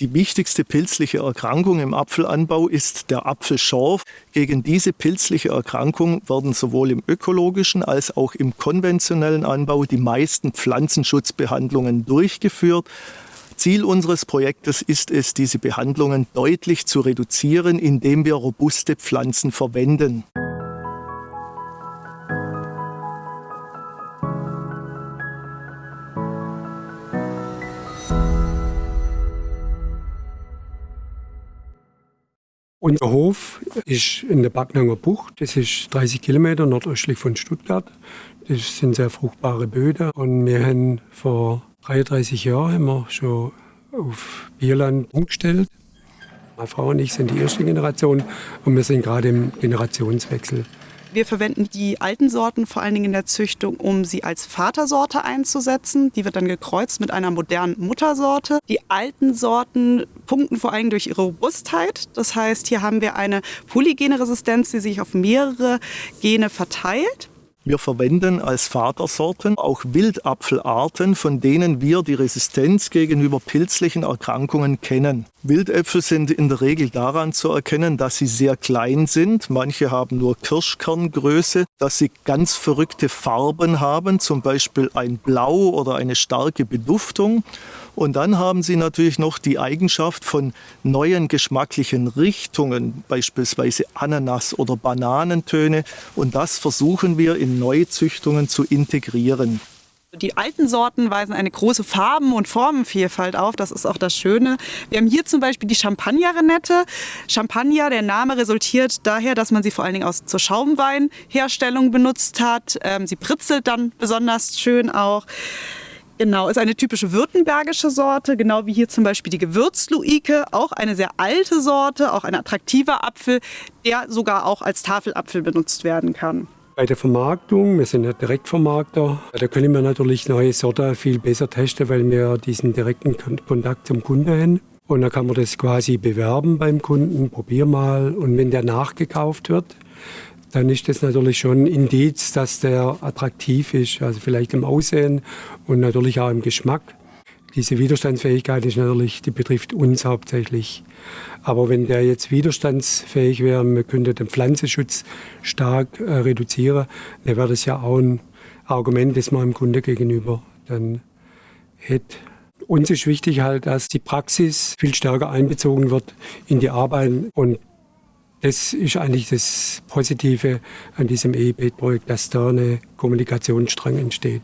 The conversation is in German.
Die wichtigste pilzliche Erkrankung im Apfelanbau ist der Apfelschorf. Gegen diese pilzliche Erkrankung werden sowohl im ökologischen als auch im konventionellen Anbau die meisten Pflanzenschutzbehandlungen durchgeführt. Ziel unseres Projektes ist es, diese Behandlungen deutlich zu reduzieren, indem wir robuste Pflanzen verwenden. Unser Hof ist in der Backnanger Bucht. Das ist 30 Kilometer nordöstlich von Stuttgart. Das sind sehr fruchtbare Böden. Und wir haben vor 33 Jahren haben wir schon auf Bierland umgestellt. Meine Frau und ich sind die erste Generation und wir sind gerade im Generationswechsel. Wir verwenden die alten Sorten vor allen Dingen in der Züchtung, um sie als Vatersorte einzusetzen. Die wird dann gekreuzt mit einer modernen Muttersorte. Die alten Sorten punkten vor allem durch ihre Robustheit. Das heißt, hier haben wir eine polygene Resistenz, die sich auf mehrere Gene verteilt. Wir verwenden als Vatersorten auch Wildapfelarten, von denen wir die Resistenz gegenüber pilzlichen Erkrankungen kennen. Wildäpfel sind in der Regel daran zu erkennen, dass sie sehr klein sind. Manche haben nur Kirschkerngröße, dass sie ganz verrückte Farben haben, zum Beispiel ein Blau oder eine starke Beduftung. Und dann haben sie natürlich noch die Eigenschaft von neuen geschmacklichen Richtungen, beispielsweise Ananas- oder Bananentöne. Und das versuchen wir in Neuzüchtungen zu integrieren. Die alten Sorten weisen eine große Farben- und Formenvielfalt auf. Das ist auch das Schöne. Wir haben hier zum Beispiel die Champagner-Renette. Champagner, der Name resultiert daher, dass man sie vor allen Dingen aus, zur Schaumweinherstellung benutzt hat. Ähm, sie britzelt dann besonders schön auch. Genau, ist eine typische württembergische Sorte, genau wie hier zum Beispiel die Gewürzluike, auch eine sehr alte Sorte, auch ein attraktiver Apfel, der sogar auch als Tafelapfel benutzt werden kann. Bei der Vermarktung, wir sind ja Direktvermarkter, da können wir natürlich neue Sorten viel besser testen, weil wir diesen direkten Kontakt zum Kunden haben. Und da kann man das quasi bewerben beim Kunden, probier mal. Und wenn der nachgekauft wird, dann ist das natürlich schon ein Indiz, dass der attraktiv ist, also vielleicht im Aussehen und natürlich auch im Geschmack. Diese Widerstandsfähigkeit ist natürlich, die betrifft uns hauptsächlich. Aber wenn der jetzt widerstandsfähig wäre, man könnte den Pflanzenschutz stark äh, reduzieren, dann wäre das ja auch ein Argument, das man dem Kunde gegenüber dann hätte. Uns ist wichtig halt, dass die Praxis viel stärker einbezogen wird in die Arbeit und das ist eigentlich das Positive an diesem EIB-Projekt, dass da eine Kommunikationsstrang entsteht.